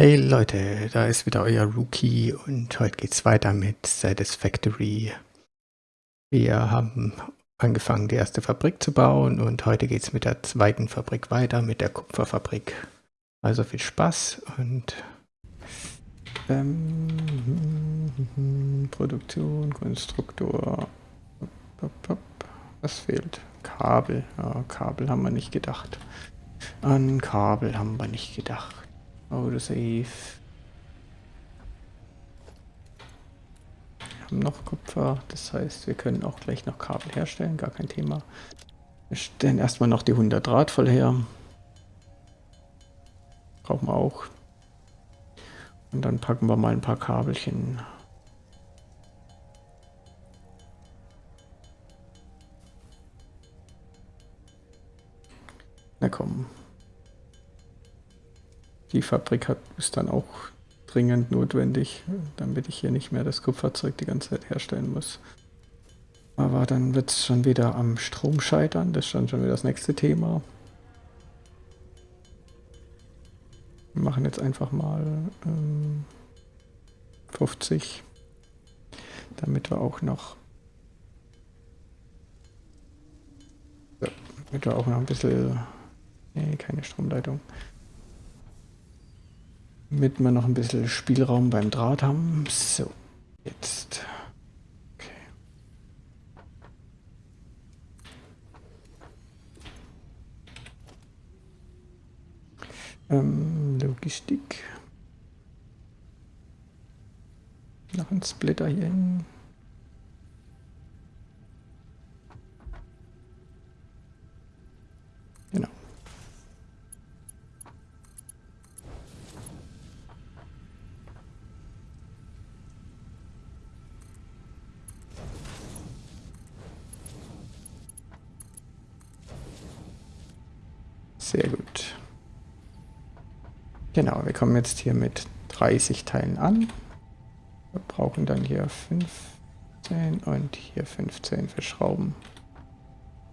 Hey Leute, da ist wieder euer Rookie und heute geht's weiter mit Satisfactory. Wir haben angefangen, die erste Fabrik zu bauen und heute geht's mit der zweiten Fabrik weiter, mit der Kupferfabrik. Also viel Spaß und ähm, Produktion, Konstruktor. Was fehlt? Kabel. Ja, Kabel haben wir nicht gedacht. An Kabel haben wir nicht gedacht. Autosave. Wir haben noch Kupfer, das heißt, wir können auch gleich noch Kabel herstellen, gar kein Thema. Wir stellen erstmal noch die 100 Draht voll her. Brauchen wir auch. Und dann packen wir mal ein paar Kabelchen. Na komm, die Fabrik hat, ist dann auch dringend notwendig, damit ich hier nicht mehr das Kupferzeug die ganze Zeit herstellen muss. Aber dann wird es schon wieder am Strom scheitern, das ist dann schon wieder das nächste Thema. Wir machen jetzt einfach mal ähm, 50, damit wir auch noch damit wir auch noch ein bisschen nee, keine Stromleitung damit wir noch ein bisschen Spielraum beim Draht haben. So, jetzt. Okay. Ähm, Logistik. Noch ein Splitter hier hin. Sehr gut. Genau, wir kommen jetzt hier mit 30 Teilen an. Wir brauchen dann hier 15 und hier 15 für Schrauben.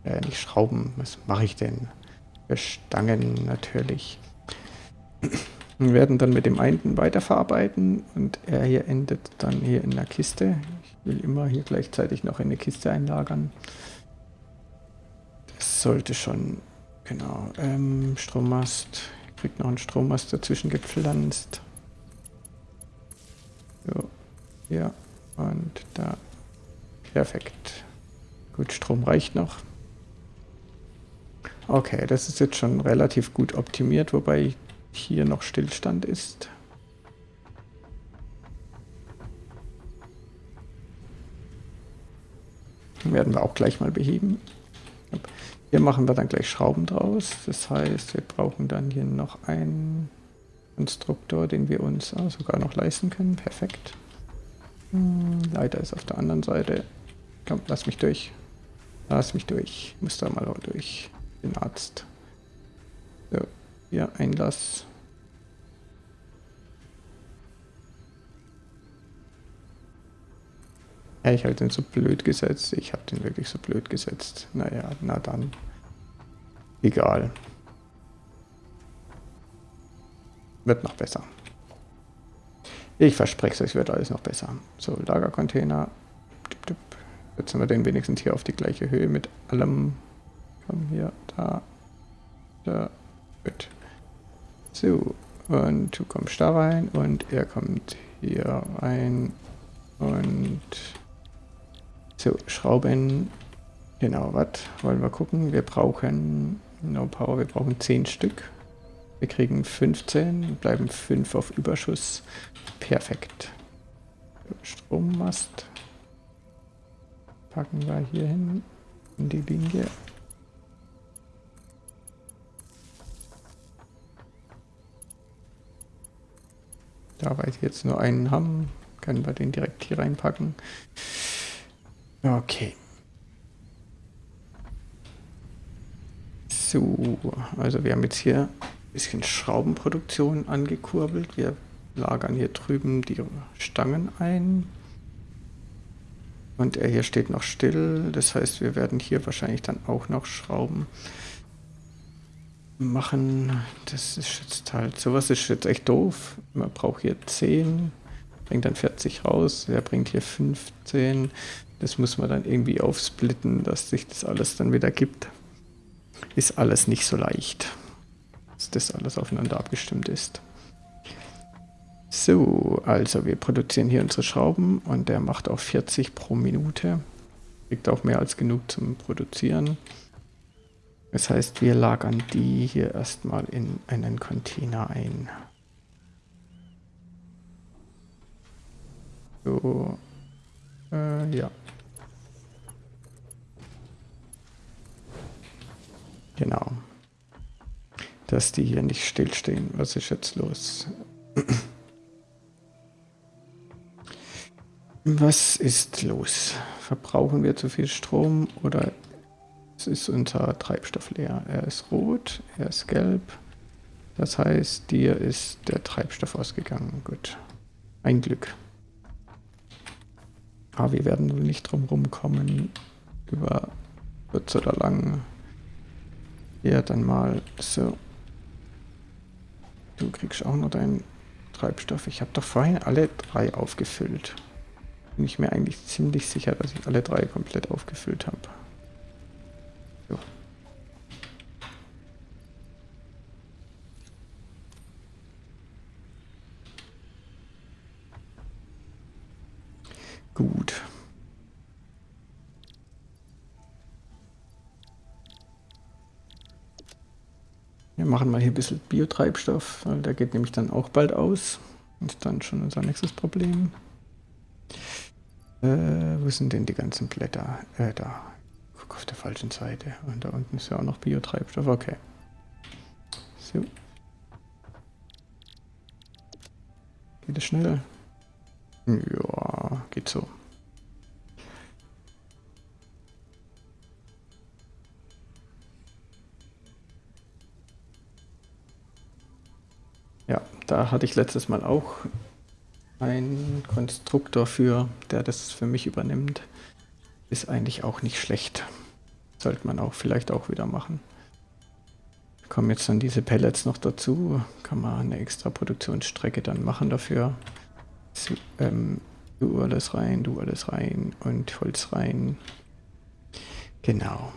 Äh, nicht Schrauben, was mache ich denn? Für Stangen natürlich. Wir werden dann mit dem einen weiterverarbeiten und er hier endet dann hier in der Kiste. Ich will immer hier gleichzeitig noch in eine Kiste einlagern. Das sollte schon Genau, ähm, Strommast. Kriegt noch einen Strommast dazwischen gepflanzt. So, ja, und da. Perfekt. Gut, Strom reicht noch. Okay, das ist jetzt schon relativ gut optimiert, wobei hier noch Stillstand ist. Werden wir auch gleich mal beheben. Hier machen wir dann gleich Schrauben draus. Das heißt, wir brauchen dann hier noch einen Konstruktor, den wir uns ah, sogar noch leisten können. Perfekt. Hm, Leiter ist auf der anderen Seite. Komm, lass mich durch. Lass mich durch. Ich muss da mal durch. Den Arzt. So, hier Einlass. Ja, ich habe den so blöd gesetzt. Ich habe den wirklich so blöd gesetzt. Naja, na dann. Egal. Wird noch besser. Ich verspreche es euch, wird alles noch besser. So, Lagercontainer. Jetzt haben wir den wenigstens hier auf die gleiche Höhe mit allem. Komm hier, da, da, gut. So, und du kommst da rein und er kommt hier rein und so, Schrauben. Genau, was wollen wir gucken? Wir brauchen No Power, wir brauchen 10 Stück. Wir kriegen 15, bleiben 5 auf Überschuss. Perfekt. Strommast packen wir hier hin in die Linie. Da wir jetzt nur einen haben, können wir den direkt hier reinpacken. Okay. So, also wir haben jetzt hier ein bisschen Schraubenproduktion angekurbelt. Wir lagern hier drüben die Stangen ein. Und er hier steht noch still. Das heißt, wir werden hier wahrscheinlich dann auch noch Schrauben machen. Das ist jetzt halt, sowas ist jetzt echt doof. Man braucht hier 10, bringt dann 40 raus, er bringt hier 15. Das muss man dann irgendwie aufsplitten, dass sich das alles dann wieder gibt. Ist alles nicht so leicht, dass das alles aufeinander abgestimmt ist. So, also wir produzieren hier unsere Schrauben und der macht auch 40 pro Minute. Kriegt auch mehr als genug zum Produzieren. Das heißt, wir lagern die hier erstmal in einen Container ein. So, äh, ja. Genau. Dass die hier nicht stillstehen. Was ist jetzt los? Was ist los? Verbrauchen wir zu viel Strom oder ist unser Treibstoff leer? Er ist rot, er ist gelb. Das heißt, dir ist der Treibstoff ausgegangen. Gut. Ein Glück. Aber wir werden wohl nicht drum rumkommen, über kurz oder lang. Ja, dann mal so. Du kriegst auch noch deinen Treibstoff. Ich habe doch vorhin alle drei aufgefüllt bin ich mir eigentlich ziemlich sicher, dass ich alle drei komplett aufgefüllt habe. So. Gut. Wir machen mal hier ein bisschen Biotreibstoff, weil der geht nämlich dann auch bald aus. Und dann schon unser nächstes Problem. Äh, wo sind denn die ganzen Blätter? Äh, da. Guck auf der falschen Seite. Und da unten ist ja auch noch Biotreibstoff. Okay. So. Geht es schnell? Ja, geht so. Da hatte ich letztes Mal auch ein Konstruktor für, der das für mich übernimmt, ist eigentlich auch nicht schlecht. Sollte man auch vielleicht auch wieder machen. Kommen jetzt dann diese Pellets noch dazu, kann man eine extra Produktionsstrecke dann machen dafür. So, ähm, du alles rein, du alles rein und Holz rein. Genau.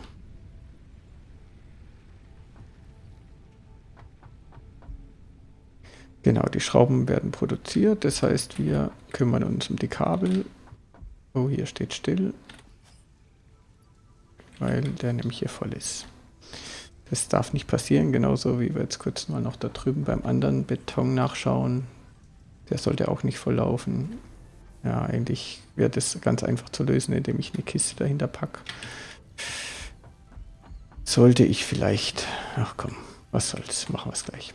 Genau, die Schrauben werden produziert, das heißt, wir kümmern uns um die Kabel. Oh, hier steht still, weil der nämlich hier voll ist. Das darf nicht passieren, genauso wie wir jetzt kurz mal noch da drüben beim anderen Beton nachschauen. Der sollte auch nicht voll laufen. Ja, eigentlich wäre das ganz einfach zu lösen, indem ich eine Kiste dahinter packe. Sollte ich vielleicht... Ach komm, was soll's, machen wir es gleich.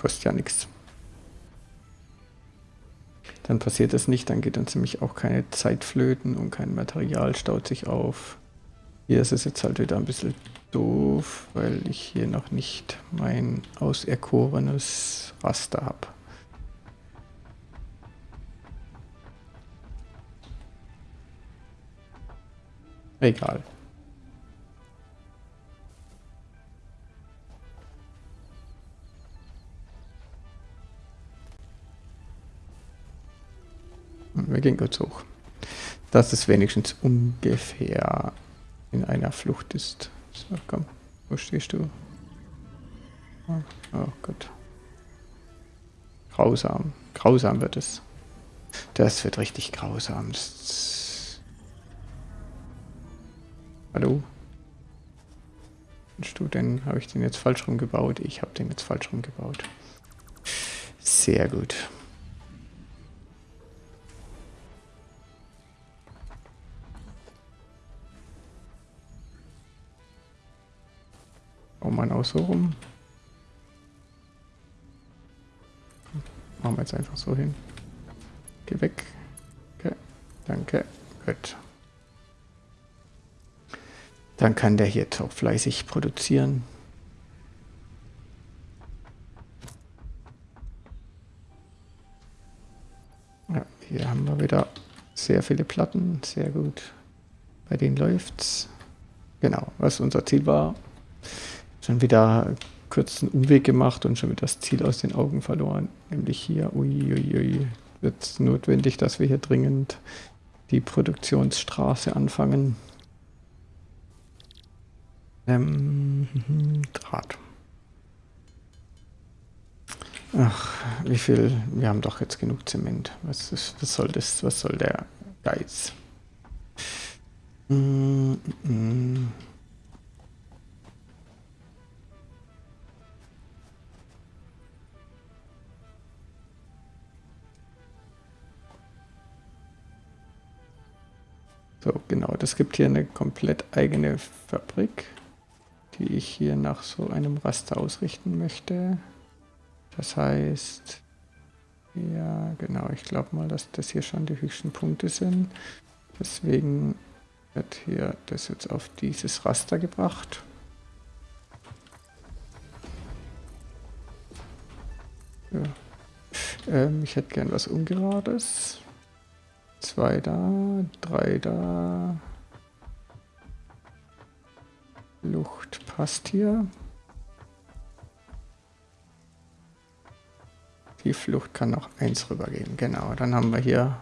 Kostet ja nichts. Dann passiert das nicht, dann geht uns nämlich auch keine Zeit flöten und kein Material staut sich auf. Hier ist es jetzt halt wieder ein bisschen doof, weil ich hier noch nicht mein auserkorenes Raster habe. Egal. Wir gehen kurz hoch. Dass es wenigstens ungefähr in einer Flucht ist. So, komm. Wo stehst du? Oh, oh Gott. Grausam. Grausam wird es. Das wird richtig grausam. Hallo? Bist du denn? Habe ich den jetzt falsch rumgebaut? Ich habe den jetzt falsch rumgebaut. Sehr gut. Braucht man auch so rum. Machen wir jetzt einfach so hin. Geh weg. Okay. Danke. Gut. Dann kann der hier auch fleißig produzieren. Ja, hier haben wir wieder sehr viele Platten. Sehr gut. Bei denen läuft's. Genau, was unser Ziel war. Schon wieder kurzen Umweg gemacht und schon wieder das Ziel aus den Augen verloren. Nämlich hier, uiuiui, wird es notwendig, dass wir hier dringend die Produktionsstraße anfangen. Ähm, Draht. Ach, wie viel? Wir haben doch jetzt genug Zement. Was, ist, was soll das? Was soll der Geiz? Mm -mm. So, genau, das gibt hier eine komplett eigene Fabrik, die ich hier nach so einem Raster ausrichten möchte. Das heißt, ja, genau, ich glaube mal, dass das hier schon die höchsten Punkte sind. Deswegen wird hier das jetzt auf dieses Raster gebracht. Ja. Ähm, ich hätte gern was Ungerades. Zwei da, drei da. Lucht passt hier. Die Flucht kann noch eins rübergehen. Genau, dann haben wir hier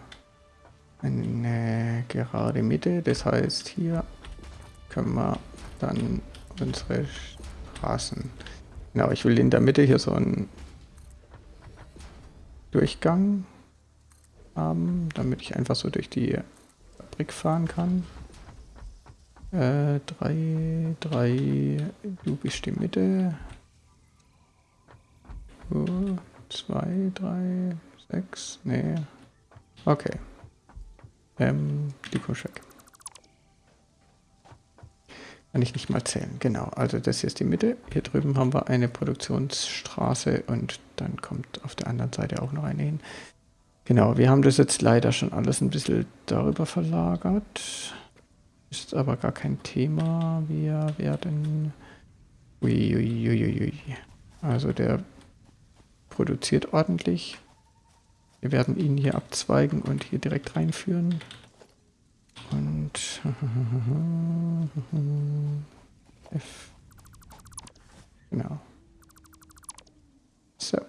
eine gerade Mitte. Das heißt, hier können wir dann unsere Straßen. Genau, ich will in der Mitte hier so einen Durchgang haben, damit ich einfach so durch die Fabrik fahren kann. Äh, drei, drei, du bist die Mitte. So, zwei, drei, sechs, nee. Okay. Ähm, die weg. Kann ich nicht mal zählen. Genau, also das hier ist die Mitte. Hier drüben haben wir eine Produktionsstraße und dann kommt auf der anderen Seite auch noch eine hin. Genau, wir haben das jetzt leider schon alles ein bisschen darüber verlagert. Ist aber gar kein Thema. Wir werden... Uiuiuiui. Also der produziert ordentlich. Wir werden ihn hier abzweigen und hier direkt reinführen. Und F. Genau. So.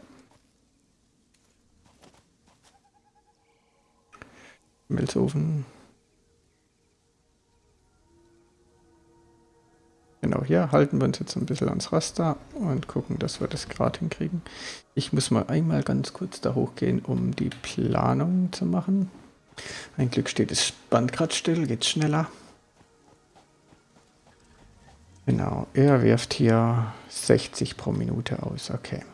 Milzofen. Genau, hier halten wir uns jetzt ein bisschen ans Raster und gucken, dass wir das gerade hinkriegen. Ich muss mal einmal ganz kurz da hochgehen, um die Planung zu machen. Ein Glück steht das Band gerade still, geht schneller. Genau, er wirft hier 60 pro Minute aus, okay.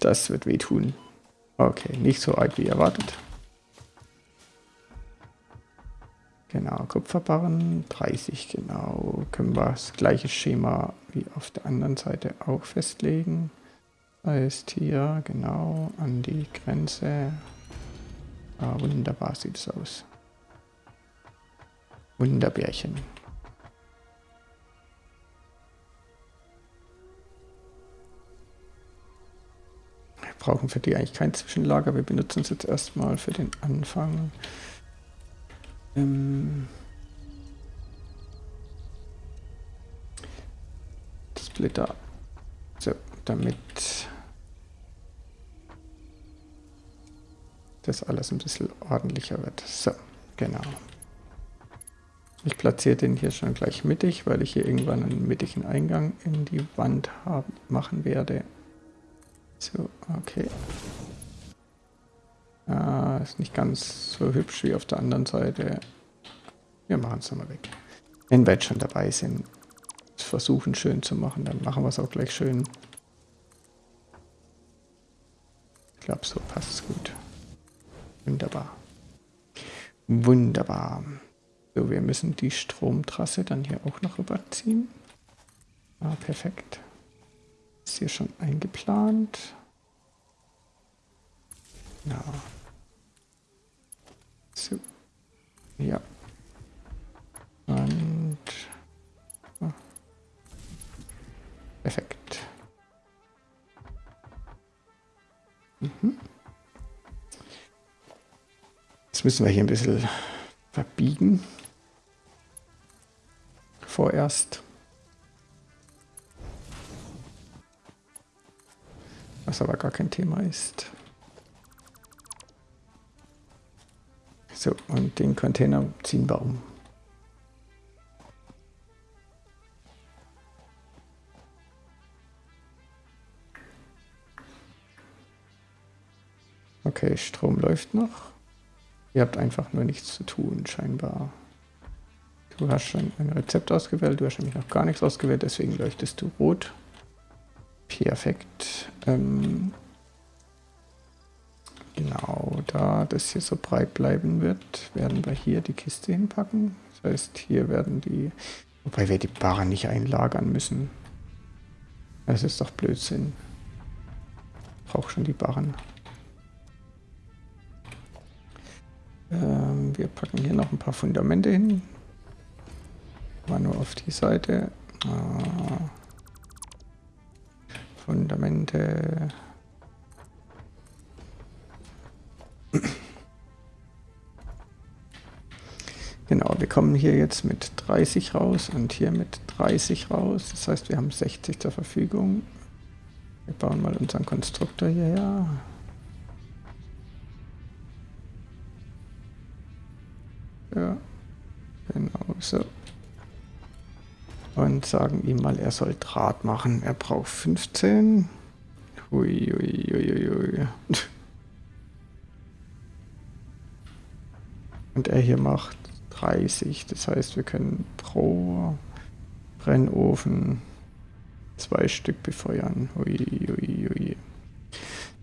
Das wird wehtun. Okay, nicht so arg wie erwartet. Genau, Kupferbarren 30, genau. Können wir das gleiche Schema wie auf der anderen Seite auch festlegen. Heißt hier genau an die Grenze. Ah, wunderbar sieht es aus. Wunderbärchen. Wir brauchen für die eigentlich kein Zwischenlager. Wir benutzen es jetzt erstmal für den Anfang. Ähm Splitter. So, damit das alles ein bisschen ordentlicher wird. So, genau. Ich platziere den hier schon gleich mittig, weil ich hier irgendwann einen mittigen Eingang in die Wand haben, machen werde. So, okay. Ah, ist nicht ganz so hübsch wie auf der anderen Seite. Wir machen es nochmal weg. Wenn wir jetzt schon dabei sind, versuchen schön zu machen, dann machen wir es auch gleich schön. Ich glaube, so passt es gut. Wunderbar. Wunderbar. So, wir müssen die Stromtrasse dann hier auch noch rüberziehen. Ah, perfekt. Ist hier schon eingeplant. Ja. So. Ja. Und oh. perfekt. Mhm. Jetzt müssen wir hier ein bisschen verbiegen. Vorerst. Was aber gar kein Thema ist. So, und den Container ziehen wir um. Okay, Strom läuft noch. Ihr habt einfach nur nichts zu tun, scheinbar. Du hast schon ein Rezept ausgewählt, du hast nämlich noch gar nichts ausgewählt, deswegen leuchtest du rot. Perfekt. Ähm genau, da das hier so breit bleiben wird, werden wir hier die Kiste hinpacken. Das heißt, hier werden die... Wobei wir die Barren nicht einlagern müssen. Das ist doch Blödsinn. Ich brauche schon die Barren. Ähm, wir packen hier noch ein paar Fundamente hin. Mal nur auf die Seite. Ah. Fundamente. Genau, wir kommen hier jetzt mit 30 raus und hier mit 30 raus. Das heißt, wir haben 60 zur Verfügung. Wir bauen mal unseren Konstruktor hierher. Ja, genau so. Und sagen ihm mal, er soll Draht machen. Er braucht 15. Hui, hui, hui, hui. Und er hier macht 30. Das heißt, wir können pro Brennofen zwei Stück befeuern. Ui, ui, ui.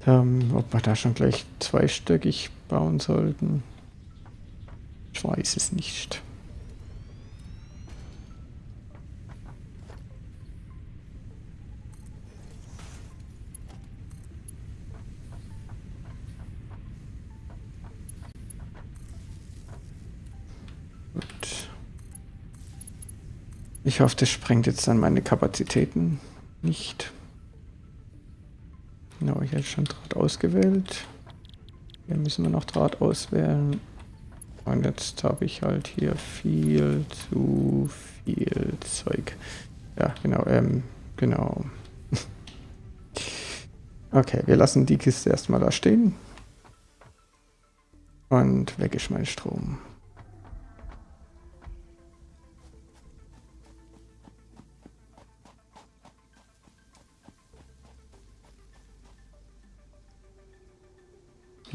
Ähm, ob wir da schon gleich zweistöckig bauen sollten. Ich weiß es nicht. Ich hoffe, das sprengt jetzt dann meine Kapazitäten nicht. Genau, ich habe schon Draht ausgewählt. Hier müssen wir noch Draht auswählen. Und jetzt habe ich halt hier viel zu viel Zeug. Ja, genau, ähm, genau. okay, wir lassen die Kiste erstmal da stehen. Und weg ist mein Strom.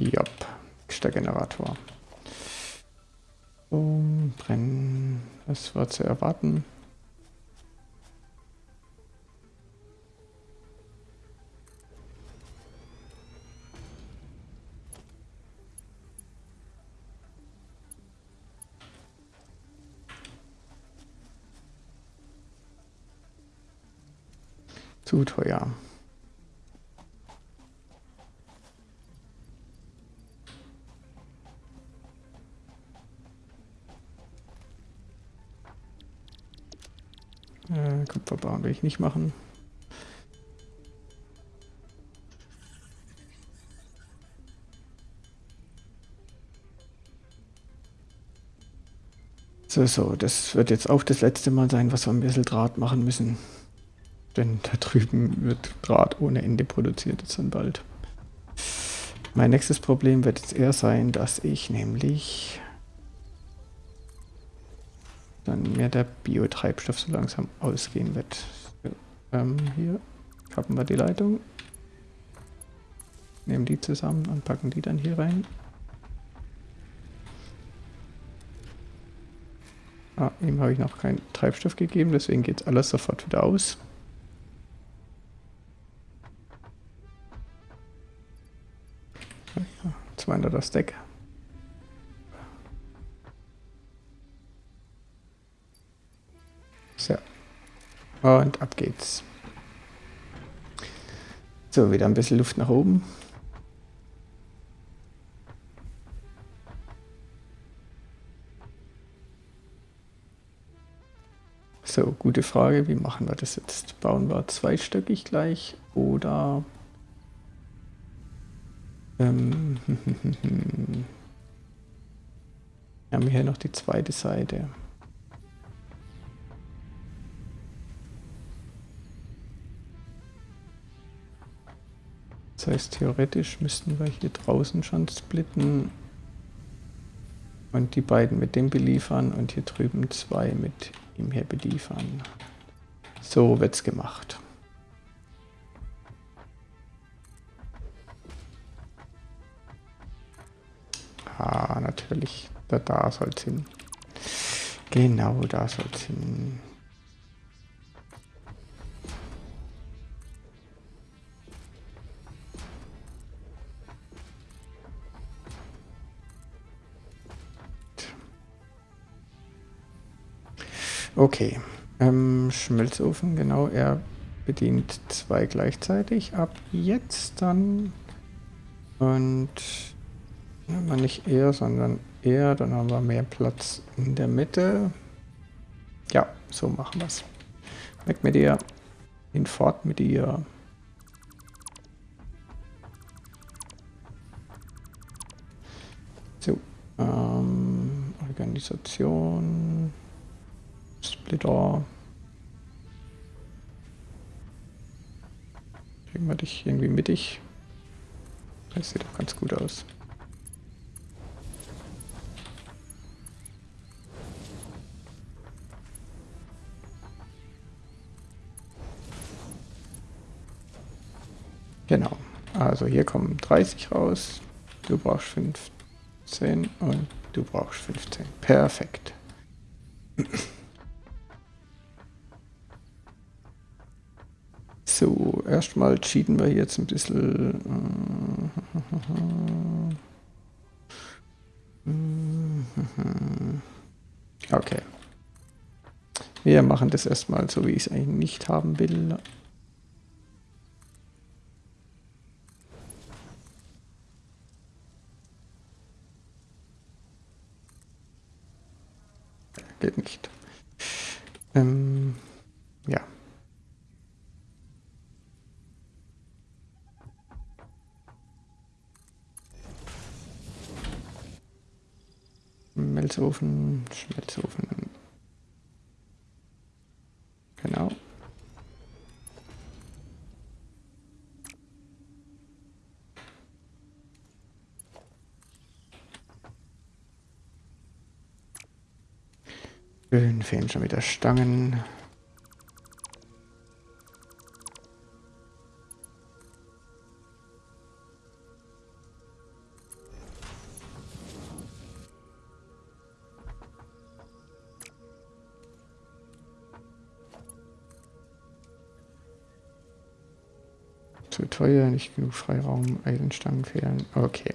Jopp, der Generator. Um, brennen. Das war zu erwarten. Zu teuer. Kupferbahn will ich nicht machen. So, so, das wird jetzt auch das letzte Mal sein, was wir ein bisschen Draht machen müssen. Denn da drüben wird Draht ohne Ende produziert jetzt dann bald. Mein nächstes Problem wird jetzt eher sein, dass ich nämlich dann mir der Biotreibstoff so langsam ausgehen wird. Ähm, hier kappen wir die Leitung, nehmen die zusammen und packen die dann hier rein. Ah, ihm habe ich noch keinen Treibstoff gegeben, deswegen geht alles sofort wieder aus. Ja, 200er Stack. So. Und ab geht's. So, wieder ein bisschen Luft nach oben. So, gute Frage. Wie machen wir das jetzt? Bauen wir zweistöckig gleich oder... Ähm, Wir haben hier noch die zweite Seite. Das heißt, theoretisch müssten wir hier draußen schon splitten und die beiden mit dem beliefern und hier drüben zwei mit ihm hier beliefern. So wird's gemacht. Ah, natürlich. Da, da soll es hin. Genau, da soll es hin. Okay. Ähm, Schmelzofen, genau, er bedient zwei gleichzeitig. Ab jetzt dann. Und ja, nicht er, sondern er. Dann haben wir mehr Platz in der Mitte. Ja, so machen wir es. Weg mit dir. Hinfort mit dir. So. Ähm, Organisation. Splitter. Kriegen wir dich irgendwie mittig. Das sieht doch ganz gut aus. Genau. Also hier kommen 30 raus. Du brauchst 15 und du brauchst 15. Perfekt. Erstmal cheaten wir jetzt ein bisschen. Okay. Wir machen das erstmal so, wie ich es eigentlich nicht haben will. Geht nicht. Ähm, ja. Schmelzofen, Schmelzofen. Genau. Fehlen schon wieder Stangen. Zu teuer, nicht genug Freiraum, Eisenstangen fehlen. Okay.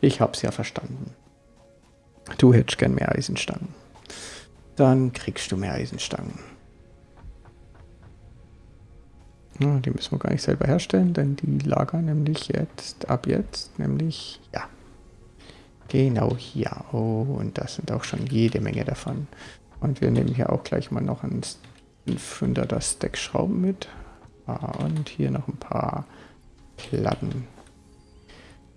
Ich hab's ja verstanden. Du hättest gern mehr Eisenstangen. Dann kriegst du mehr Eisenstangen. Ja, die müssen wir gar nicht selber herstellen, denn die lagern nämlich jetzt, ab jetzt, nämlich, ja, genau hier. Oh, und das sind auch schon jede Menge davon. Und wir nehmen hier auch gleich mal noch ein 500er Stack Schrauben mit. Ah, und hier noch ein paar Platten.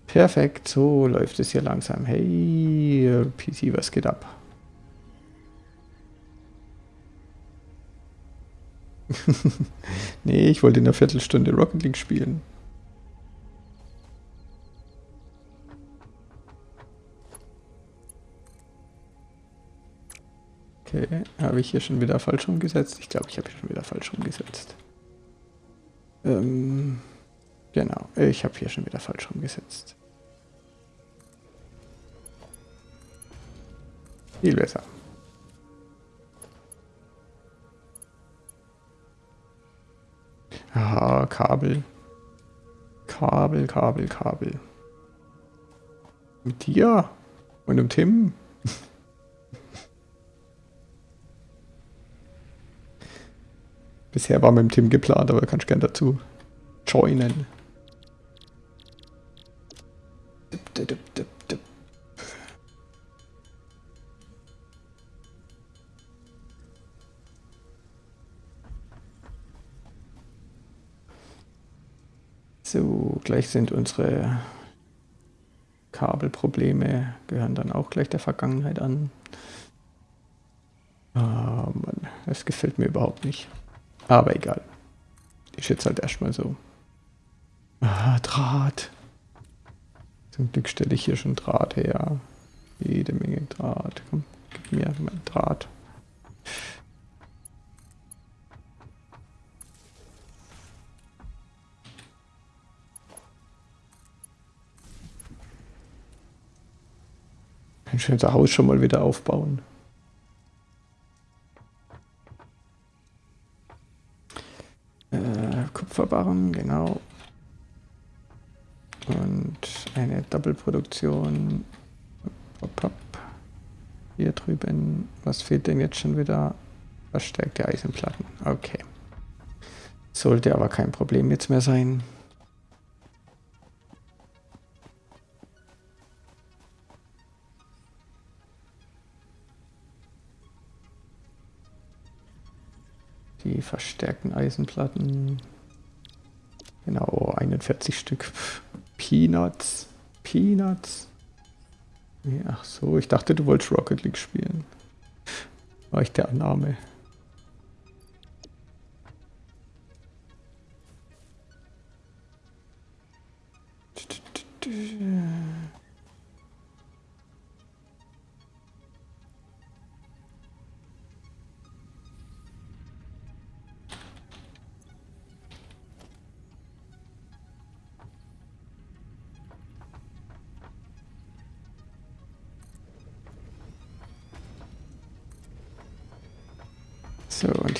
Perfekt, so läuft es hier langsam. Hey, PC, was geht ab? nee, ich wollte in einer Viertelstunde Rocket League spielen. Okay, habe ich hier schon wieder falsch rumgesetzt? Ich glaube, ich habe hier schon wieder falsch rumgesetzt. Ähm, genau, ich habe hier schon wieder falsch rumgesetzt. Viel besser. Aha, Kabel. Kabel, Kabel, Kabel. Mit dir und dem Tim. Bisher war mit dem Tim geplant, aber kannst gern dazu joinen. Dip, dip, dip, So, gleich sind unsere Kabelprobleme gehören dann auch gleich der Vergangenheit an. Oh Mann, das gefällt mir überhaupt nicht. Aber egal. Ich jetzt halt erstmal so. Ah, Draht. Zum Glück stelle ich hier schon Draht her. Jede Menge Draht. Komm, gib mir mein Draht. Ein schönes Haus schon mal wieder aufbauen. Äh, Kupferbarren, genau. Und eine Doppelproduktion. Hier drüben. Was fehlt denn jetzt schon wieder? Verstärkte Eisenplatten. Okay. Sollte aber kein Problem jetzt mehr sein. Verstärkten Eisenplatten. Genau, 41 Stück. Peanuts. Peanuts. Ach so, ich dachte, du wolltest Rocket League spielen. War ich der Annahme.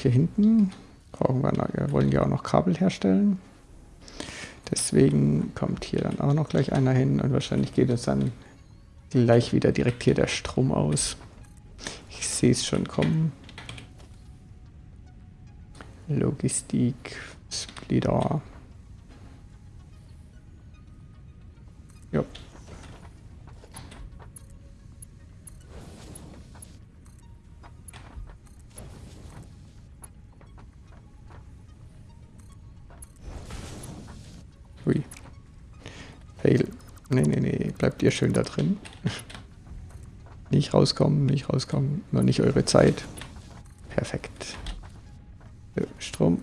Hier hinten brauchen wir, wir wollen ja auch noch Kabel herstellen. Deswegen kommt hier dann auch noch gleich einer hin und wahrscheinlich geht es dann gleich wieder direkt hier der Strom aus. Ich sehe es schon kommen. Logistik, Splitter. Ja. Ihr schön da drin. nicht rauskommen, nicht rauskommen. Noch nicht eure Zeit. Perfekt. Strom.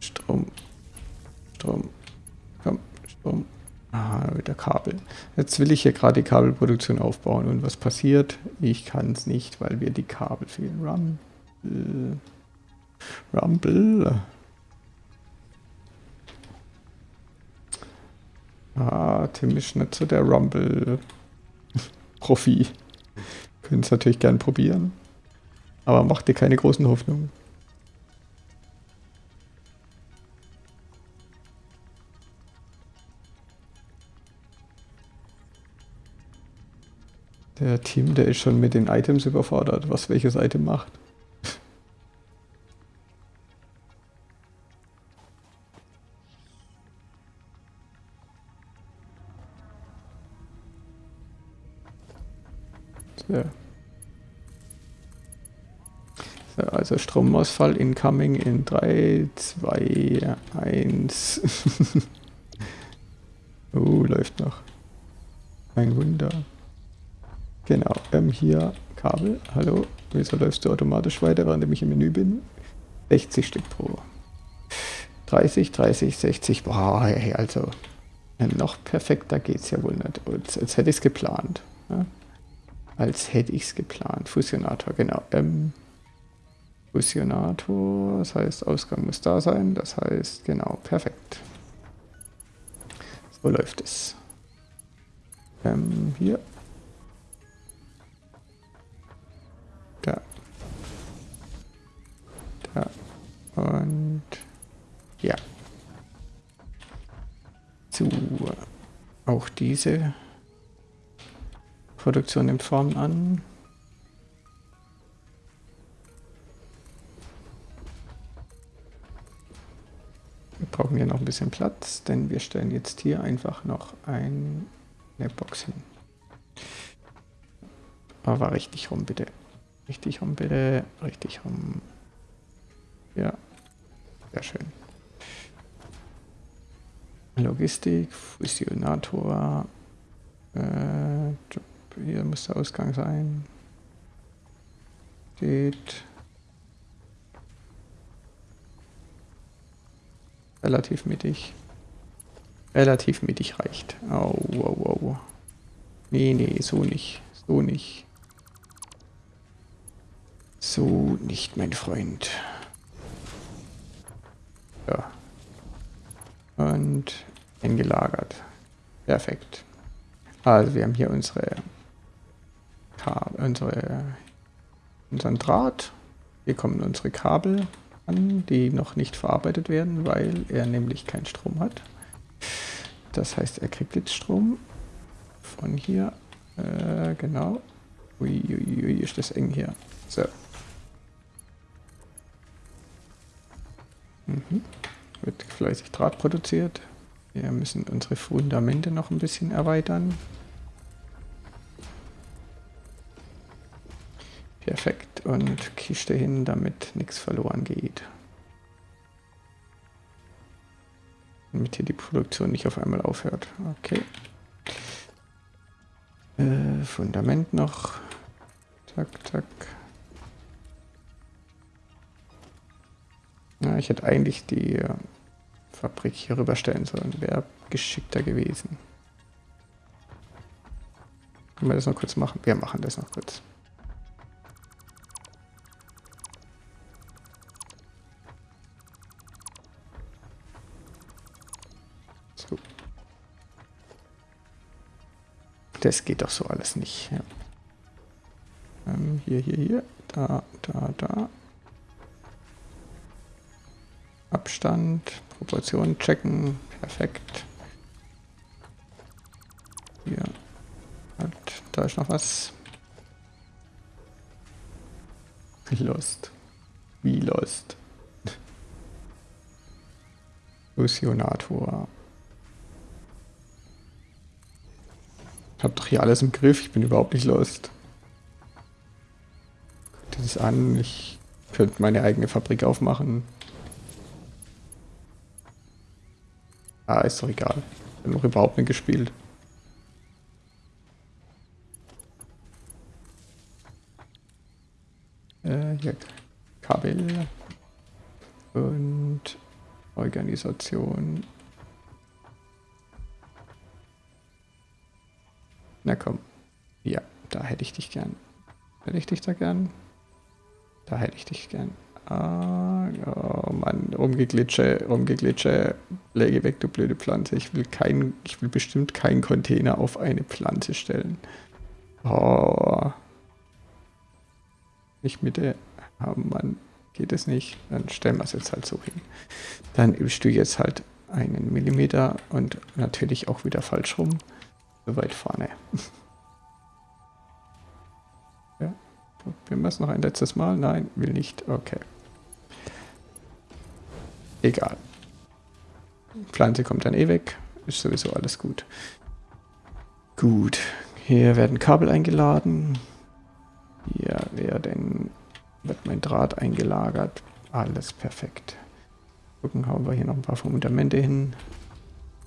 Strom. Strom. Komm, Strom. Ah, wieder Kabel. Jetzt will ich hier gerade die Kabelproduktion aufbauen. Und was passiert? Ich kann es nicht, weil wir die Kabel fehlen. Rumble. Rumble. Ah, Tim ist nicht so der Rumble-Profi. Können es natürlich gern probieren. Aber macht dir keine großen Hoffnungen. Der Team, der ist schon mit den Items überfordert, was welches Item macht. So. so. Also Stromausfall incoming in 3, 2, 1. oh, läuft noch. Ein Wunder. Genau, ähm, hier Kabel. Hallo, wieso läufst du automatisch weiter, während ich im Menü bin? 60 Stück pro. 30, 30, 60. Boah, hey, also noch perfekter geht's ja wohl nicht. Als, als hätte ich es geplant. Ja? Als hätte ich es geplant. Fusionator, genau. Ähm, Fusionator, das heißt, Ausgang muss da sein. Das heißt, genau, perfekt. So läuft es. Ähm, hier. Da. Da. Und ja. So. Auch diese Produktion nimmt Form an. Wir brauchen hier noch ein bisschen Platz, denn wir stellen jetzt hier einfach noch eine Box hin. Aber richtig rum, bitte. Richtig rum, bitte. Richtig rum. Ja, sehr schön. Logistik, Fusionator, Äh, hier muss der Ausgang sein. Geht. Relativ mittig. Relativ mittig reicht. Au, au, au. Nee, nee, so nicht. So nicht. So nicht, mein Freund. Ja. Und eingelagert. Perfekt. Also wir haben hier unsere, unsere unseren Draht. Hier kommen unsere Kabel an, die noch nicht verarbeitet werden, weil er nämlich keinen Strom hat. Das heißt, er kriegt jetzt Strom von hier. Äh, genau. Uiuiui, ui, ist das eng hier. So. Mhm. Wird fleißig Draht produziert. Wir müssen unsere Fundamente noch ein bisschen erweitern. Perfekt. Und Kiste hin, damit nichts verloren geht. Damit hier die Produktion nicht auf einmal aufhört. Okay. Äh, Fundament noch. Zack, zack. Na, ich hätte eigentlich die äh, Fabrik hier rüberstellen sollen. Wäre geschickter gewesen. Können wir das noch kurz machen? Wir machen das noch kurz. Das geht doch so alles nicht. Ja. Ähm, hier, hier, hier. Da, da, da. Abstand, Proportionen checken. Perfekt. Hier. Halt, da ist noch was. Lost. Wie Lost. Fusionator. Ich habe doch hier alles im Griff. Ich bin überhaupt nicht lost. Das an. Ich könnte meine eigene Fabrik aufmachen. Ah, ist doch egal. Ich habe noch überhaupt nicht gespielt. Äh, hier Kabel und Organisation Na komm. Ja, da hätte ich dich gern. Hätte ich dich da gern? Da hätte ich dich gern. Ah, oh Mann, rumgeglitsche, rumgeglitsche. Lege weg, du blöde Pflanze. Ich will kein, ich will bestimmt keinen Container auf eine Pflanze stellen. Oh. Nicht Mitte. Oh Mann, geht es nicht. Dann stellen wir es jetzt halt so hin. Dann übst du jetzt halt einen Millimeter und natürlich auch wieder falsch rum weit vorne. ja. Wir es noch ein letztes Mal? Nein, will nicht. Okay. Egal. Pflanze kommt dann eh weg. Ist sowieso alles gut. Gut. Hier werden Kabel eingeladen. Hier werden, wird mein Draht eingelagert. Alles perfekt. Gucken, haben wir hier noch ein paar Fundamente hin.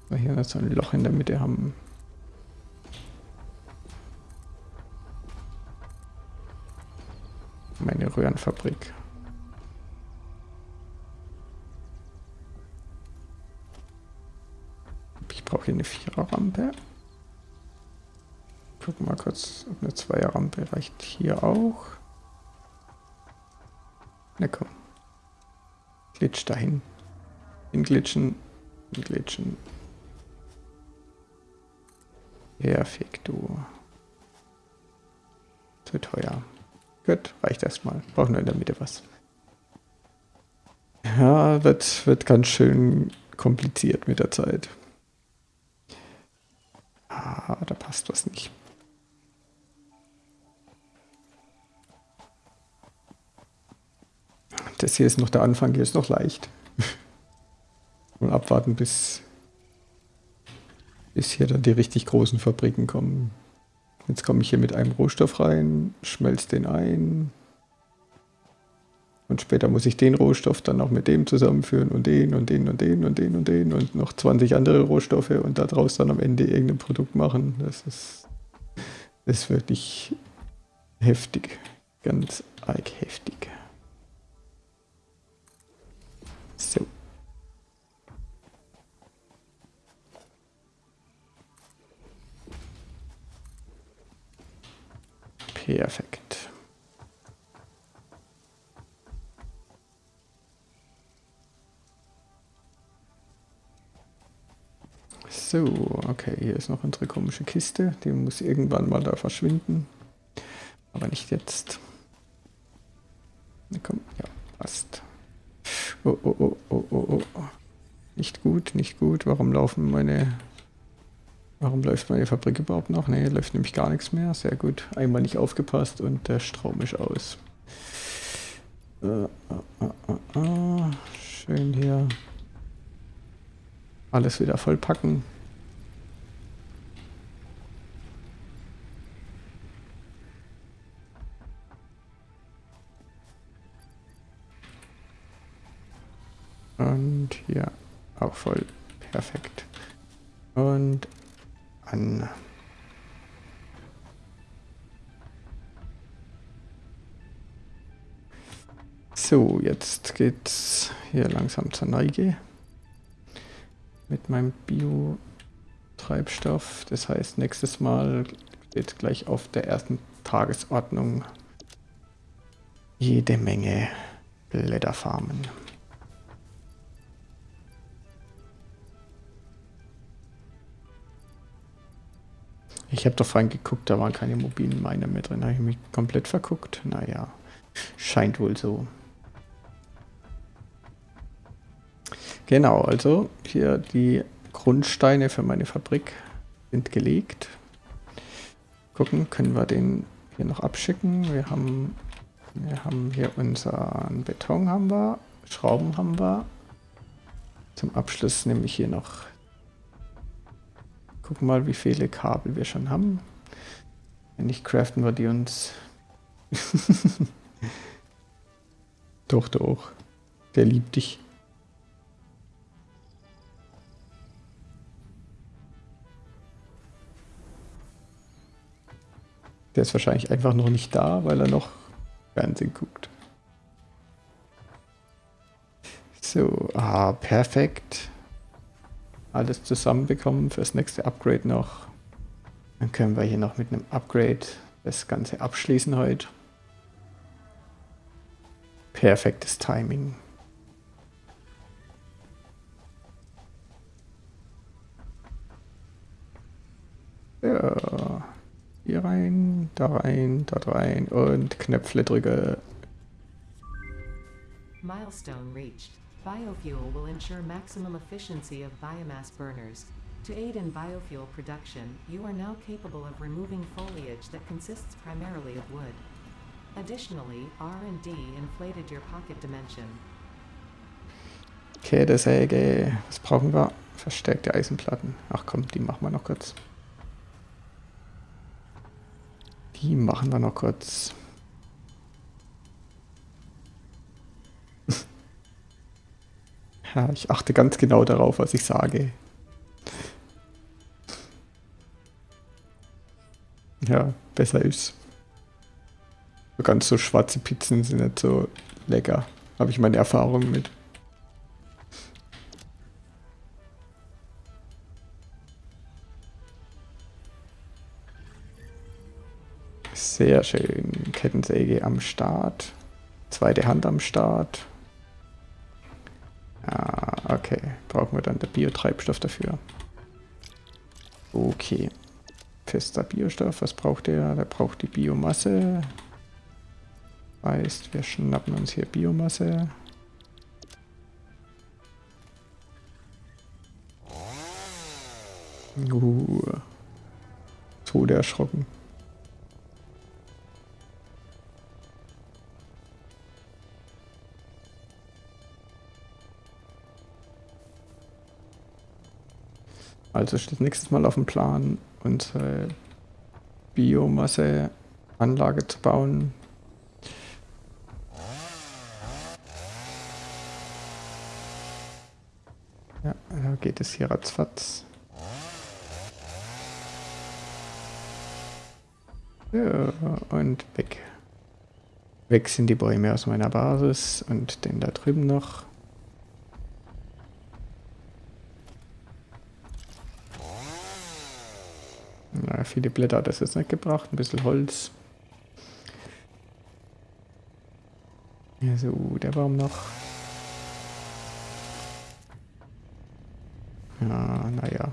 Wir hier so ein Loch in der Mitte haben. Röhrenfabrik. Ich brauche hier eine Viererrampe. Gucken mal kurz, ob eine Zweierrampe reicht hier auch. Na komm. Glitsch dahin. Hinglitschen. Hinglitschen. Perfekt, du. Zu teuer. Gut, reicht erstmal. Brauchen nur in der Mitte was. Ja, wird, wird ganz schön kompliziert mit der Zeit. Ah, da passt was nicht. Das hier ist noch der Anfang, hier ist noch leicht. Und abwarten, bis, bis hier dann die richtig großen Fabriken kommen. Jetzt komme ich hier mit einem Rohstoff rein, schmelze den ein. Und später muss ich den Rohstoff dann auch mit dem zusammenführen und den und den und den und den und den und noch 20 andere Rohstoffe und daraus dann am Ende irgendein Produkt machen. Das ist, das ist wirklich heftig. Ganz arg heftig. So. Perfekt. So, okay, hier ist noch unsere komische Kiste. Die muss irgendwann mal da verschwinden. Aber nicht jetzt. Na komm, ja, passt. Oh, oh, oh, oh, oh, oh. Nicht gut, nicht gut. Warum laufen meine... Warum läuft meine Fabrik überhaupt noch? Ne, läuft nämlich gar nichts mehr. Sehr gut. Einmal nicht aufgepasst und der Strom ist aus. Äh, äh, äh, äh. Schön hier. Alles wieder vollpacken. Und hier auch voll perfekt. Und an. So, jetzt geht's hier langsam zur Neige mit meinem Bio-Treibstoff. Das heißt, nächstes Mal steht gleich auf der ersten Tagesordnung jede Menge Blätterfarmen. Ich habe doch vorhin geguckt, da waren keine mobilen Miner mehr drin. Habe ich mich komplett verguckt? Naja, scheint wohl so. Genau, also hier die Grundsteine für meine Fabrik sind gelegt. Gucken, können wir den hier noch abschicken. Wir haben, wir haben hier unseren Beton haben wir, Schrauben haben wir. Zum Abschluss nehme ich hier noch Gucken mal, wie viele Kabel wir schon haben. Wenn nicht, craften wir die uns. doch, doch. Der liebt dich. Der ist wahrscheinlich einfach noch nicht da, weil er noch Fernsehen guckt. So, ah, perfekt alles zusammenbekommen fürs nächste Upgrade noch. Dann können wir hier noch mit einem Upgrade das Ganze abschließen heute. Perfektes Timing. Ja, hier rein, da rein, da rein und Knöpfle drücke. Milestone reached. Biofuel will ensure maximum efficiency of biomass burners. To aid in biofuel production, you are now capable of removing foliage that consists primarily of wood. Additionally, R&D inflated your pocket dimension. Okay, der Säge, was brauchen wir? Verstärkte Eisenplatten. Ach komm, die machen wir noch kurz. Die machen wir noch kurz. Ja, ich achte ganz genau darauf, was ich sage. Ja, besser ist. So ganz so schwarze Pizzen sind nicht so lecker. Habe ich meine Erfahrung mit. Sehr schön. Kettensäge am Start. Zweite Hand am Start. Ah, okay. Brauchen wir dann der Biotreibstoff dafür. Okay. Fester Biostoff. Was braucht der? Der braucht die Biomasse. Heißt, wir schnappen uns hier Biomasse. Uh. Tode erschrocken. Also steht nächstes Mal auf dem Plan, unsere Biomasseanlage zu bauen. Ja, da geht es hier ratzfatz. Ja, und weg. Weg sind die Bäume aus meiner Basis und den da drüben noch. Viele Blätter hat das jetzt nicht gebracht, ein bisschen Holz. Ja, so, der Baum noch. Ja, naja.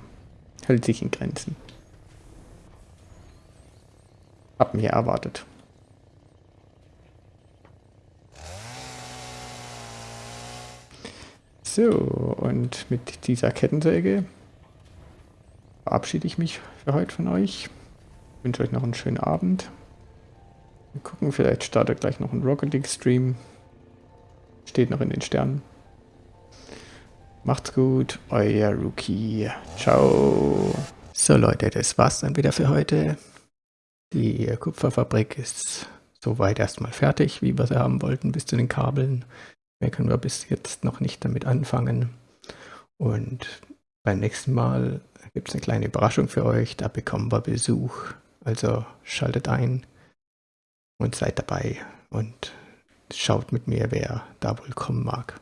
Hält sich in Grenzen. Hab mir erwartet. So, und mit dieser Kettensäge verabschiede ich mich für heute von euch. Ich wünsche euch noch einen schönen Abend. Wir gucken, vielleicht startet gleich noch ein Rocket League Stream. Steht noch in den Sternen. Macht's gut, euer Rookie. Ciao. So Leute, das war's dann wieder für heute. Die Kupferfabrik ist soweit erstmal fertig, wie wir sie haben wollten, bis zu den Kabeln. Mehr können wir bis jetzt noch nicht damit anfangen. Und beim nächsten Mal gibt es eine kleine Überraschung für euch. Da bekommen wir Besuch. Also schaltet ein und seid dabei und schaut mit mir, wer da wohl kommen mag.